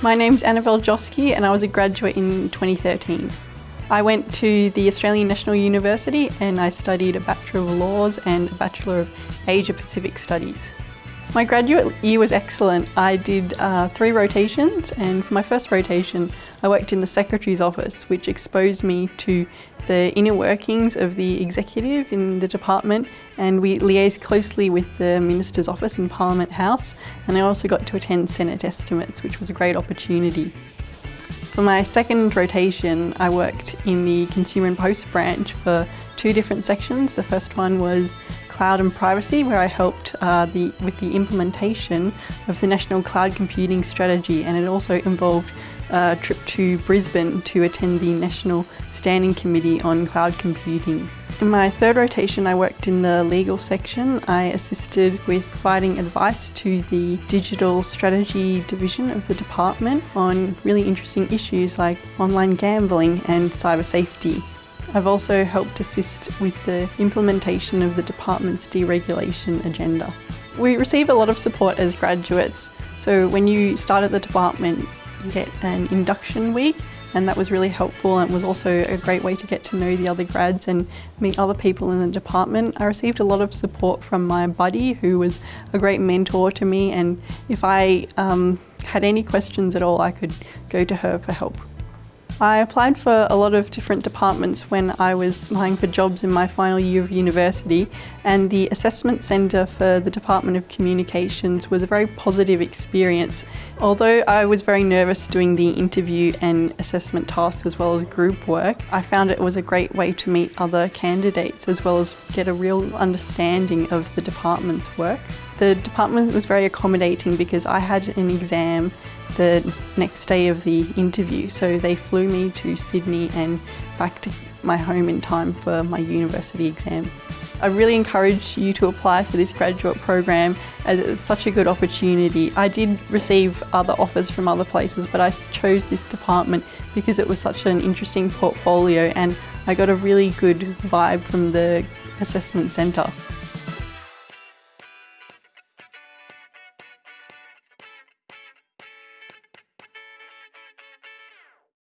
My name's Annabelle Joski and I was a graduate in 2013. I went to the Australian National University and I studied a Bachelor of Laws and a Bachelor of Asia Pacific Studies. My graduate year was excellent. I did uh, three rotations and for my first rotation I worked in the Secretary's office which exposed me to the inner workings of the executive in the department and we liaised closely with the Minister's office in Parliament House and I also got to attend Senate estimates which was a great opportunity. For my second rotation I worked in the Consumer and Post branch for two different sections. The first one was cloud and privacy where I helped uh, the, with the implementation of the National Cloud Computing Strategy and it also involved a trip to Brisbane to attend the National Standing Committee on Cloud Computing. In my third rotation I worked in the legal section. I assisted with providing advice to the digital strategy division of the department on really interesting issues like online gambling and cyber safety. I've also helped assist with the implementation of the department's deregulation agenda. We receive a lot of support as graduates, so when you start at the department you get an induction week and that was really helpful and was also a great way to get to know the other grads and meet other people in the department. I received a lot of support from my buddy who was a great mentor to me and if I um, had any questions at all I could go to her for help. I applied for a lot of different departments when I was applying for jobs in my final year of university and the assessment centre for the Department of Communications was a very positive experience. Although I was very nervous doing the interview and assessment tasks as well as group work, I found it was a great way to meet other candidates as well as get a real understanding of the department's work. The department was very accommodating because I had an exam the next day of the interview. So they flew me to Sydney and back to my home in time for my university exam. I really encourage you to apply for this graduate program as it was such a good opportunity. I did receive other offers from other places but I chose this department because it was such an interesting portfolio and I got a really good vibe from the assessment centre.